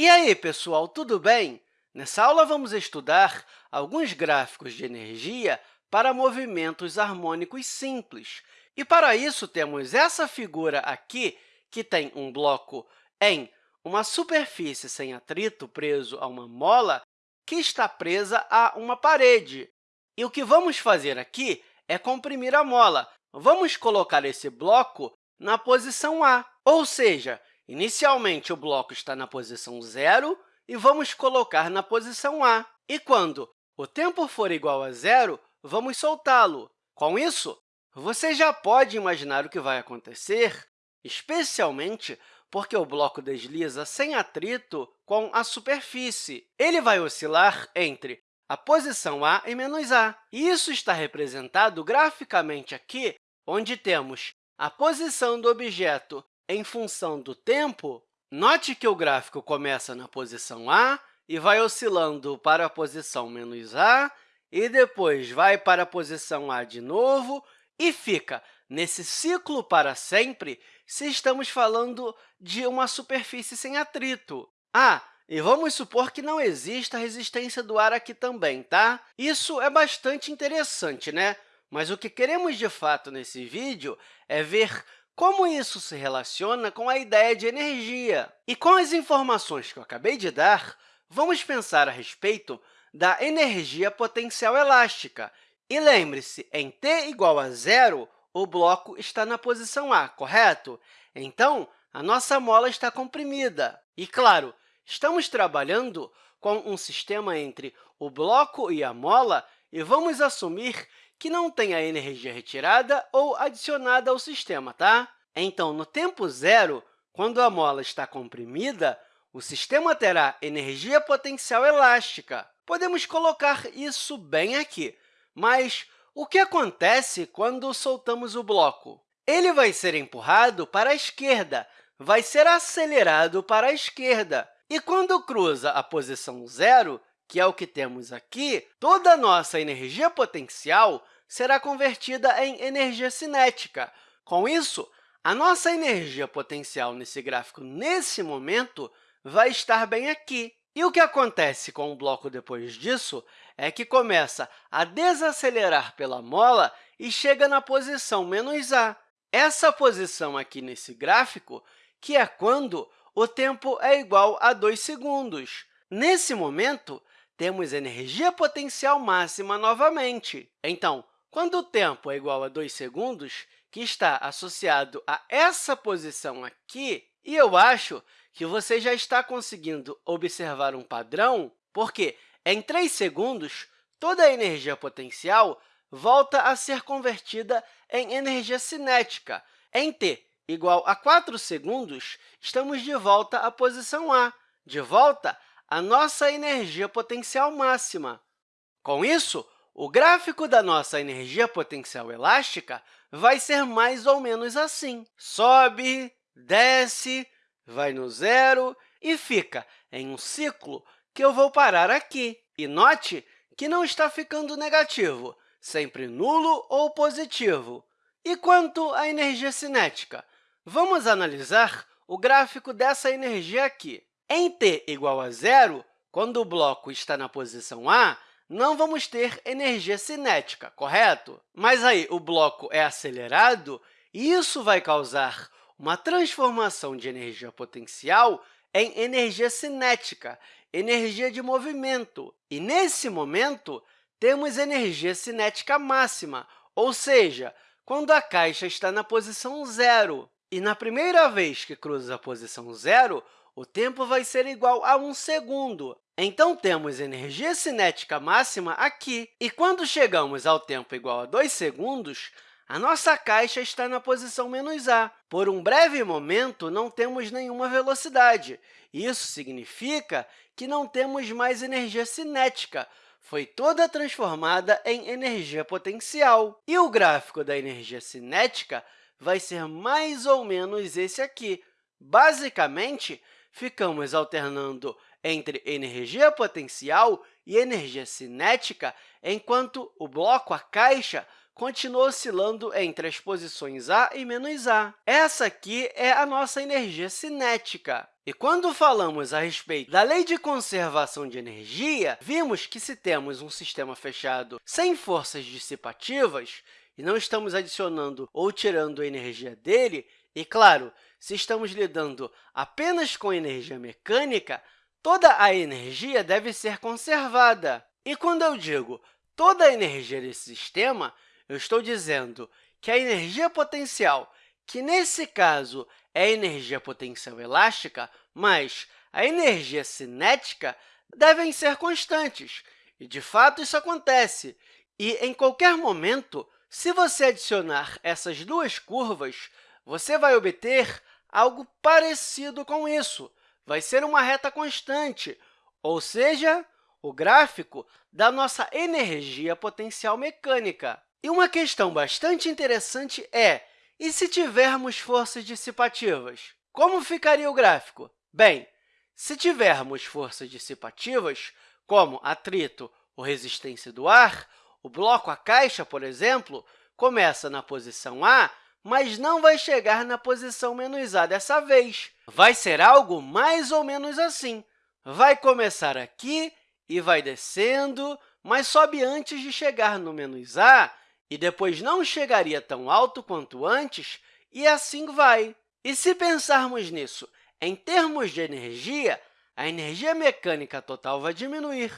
E aí, pessoal, tudo bem? Nessa aula, vamos estudar alguns gráficos de energia para movimentos harmônicos simples. E, para isso, temos essa figura aqui, que tem um bloco em uma superfície sem atrito preso a uma mola que está presa a uma parede. E o que vamos fazer aqui é comprimir a mola. Vamos colocar esse bloco na posição A, ou seja, inicialmente o bloco está na posição zero e vamos colocar na posição A. E quando o tempo for igual a zero, vamos soltá-lo. Com isso, você já pode imaginar o que vai acontecer, especialmente porque o bloco desliza sem atrito com a superfície. Ele vai oscilar entre a posição A e menos A. E isso está representado graficamente aqui, onde temos a posição do objeto em função do tempo Note que o gráfico começa na posição A e vai oscilando para a posição menos A, e depois vai para a posição A de novo e fica nesse ciclo para sempre se estamos falando de uma superfície sem atrito. Ah, e vamos supor que não exista resistência do ar aqui também, tá? Isso é bastante interessante, né? Mas o que queremos, de fato, nesse vídeo é ver como isso se relaciona com a ideia de energia? E com as informações que eu acabei de dar, vamos pensar a respeito da energia potencial elástica. E lembre-se, em t igual a zero, o bloco está na posição A, correto? Então, a nossa mola está comprimida. E, claro, estamos trabalhando com um sistema entre o bloco e a mola, e vamos assumir que não tenha energia retirada ou adicionada ao sistema. Tá? Então, no tempo zero, quando a mola está comprimida, o sistema terá energia potencial elástica. Podemos colocar isso bem aqui, mas o que acontece quando soltamos o bloco? Ele vai ser empurrado para a esquerda, vai ser acelerado para a esquerda. E quando cruza a posição zero, que é o que temos aqui, toda a nossa energia potencial será convertida em energia cinética. Com isso, a nossa energia potencial nesse gráfico, nesse momento, vai estar bem aqui. E o que acontece com o bloco depois disso é que começa a desacelerar pela mola e chega na posição menos a. Essa posição aqui nesse gráfico, que é quando o tempo é igual a 2 segundos. Nesse momento, temos energia potencial máxima novamente. Então, quando o tempo é igual a 2 segundos, que está associado a essa posição aqui, e eu acho que você já está conseguindo observar um padrão, porque em 3 segundos, toda a energia potencial volta a ser convertida em energia cinética. Em t igual a 4 segundos, estamos de volta à posição A, de volta à nossa energia potencial máxima. Com isso, o gráfico da nossa energia potencial elástica vai ser mais ou menos assim. Sobe, desce, vai no zero e fica em um ciclo que eu vou parar aqui. E note que não está ficando negativo, sempre nulo ou positivo. E quanto à energia cinética? Vamos analisar o gráfico dessa energia aqui. Em t igual a zero, quando o bloco está na posição A, não vamos ter energia cinética, correto? Mas aí o bloco é acelerado e isso vai causar uma transformação de energia potencial em energia cinética, energia de movimento. E, nesse momento, temos energia cinética máxima, ou seja, quando a caixa está na posição zero. E, na primeira vez que cruza a posição zero, o tempo vai ser igual a 1 segundo. Então, temos energia cinética máxima aqui. E quando chegamos ao tempo igual a 2 segundos, a nossa caixa está na posição menos a. Por um breve momento, não temos nenhuma velocidade. Isso significa que não temos mais energia cinética, foi toda transformada em energia potencial. E o gráfico da energia cinética vai ser mais ou menos esse aqui. Basicamente, ficamos alternando entre energia potencial e energia cinética, enquanto o bloco, a caixa, continua oscilando entre as posições A e menos A. Essa aqui é a nossa energia cinética. E quando falamos a respeito da lei de conservação de energia, vimos que se temos um sistema fechado sem forças dissipativas, e não estamos adicionando ou tirando energia dele, e, claro, se estamos lidando apenas com energia mecânica, toda a energia deve ser conservada. E quando eu digo toda a energia desse sistema, eu estou dizendo que a energia potencial, que nesse caso é a energia potencial elástica, mas a energia cinética devem ser constantes. E, de fato, isso acontece. E, em qualquer momento, se você adicionar essas duas curvas, você vai obter algo parecido com isso. Vai ser uma reta constante, ou seja, o gráfico da nossa energia potencial mecânica. E uma questão bastante interessante é, e se tivermos forças dissipativas? Como ficaria o gráfico? Bem, se tivermos forças dissipativas, como atrito ou resistência do ar, o bloco, a caixa, por exemplo, começa na posição A, mas não vai chegar na posição menos A dessa vez. Vai ser algo mais ou menos assim. Vai começar aqui e vai descendo, mas sobe antes de chegar no menos A, e depois não chegaria tão alto quanto antes, e assim vai. E se pensarmos nisso em termos de energia, a energia mecânica total vai diminuir.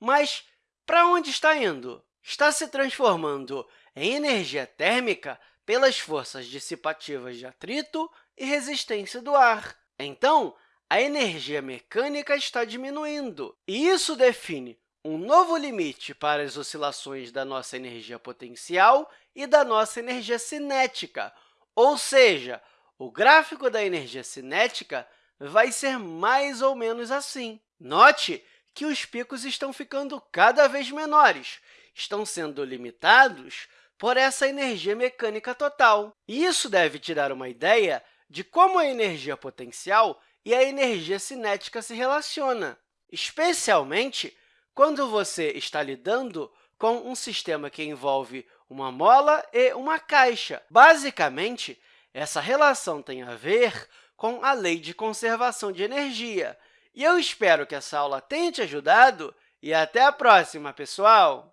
Mas para onde está indo? está se transformando em energia térmica pelas forças dissipativas de atrito e resistência do ar. Então, a energia mecânica está diminuindo, e isso define um novo limite para as oscilações da nossa energia potencial e da nossa energia cinética, ou seja, o gráfico da energia cinética vai ser mais ou menos assim. Note que os picos estão ficando cada vez menores, estão sendo limitados por essa energia mecânica total. Isso deve te dar uma ideia de como a energia potencial e a energia cinética se relacionam, especialmente quando você está lidando com um sistema que envolve uma mola e uma caixa. Basicamente, essa relação tem a ver com a lei de conservação de energia. E eu espero que essa aula tenha te ajudado e até a próxima, pessoal!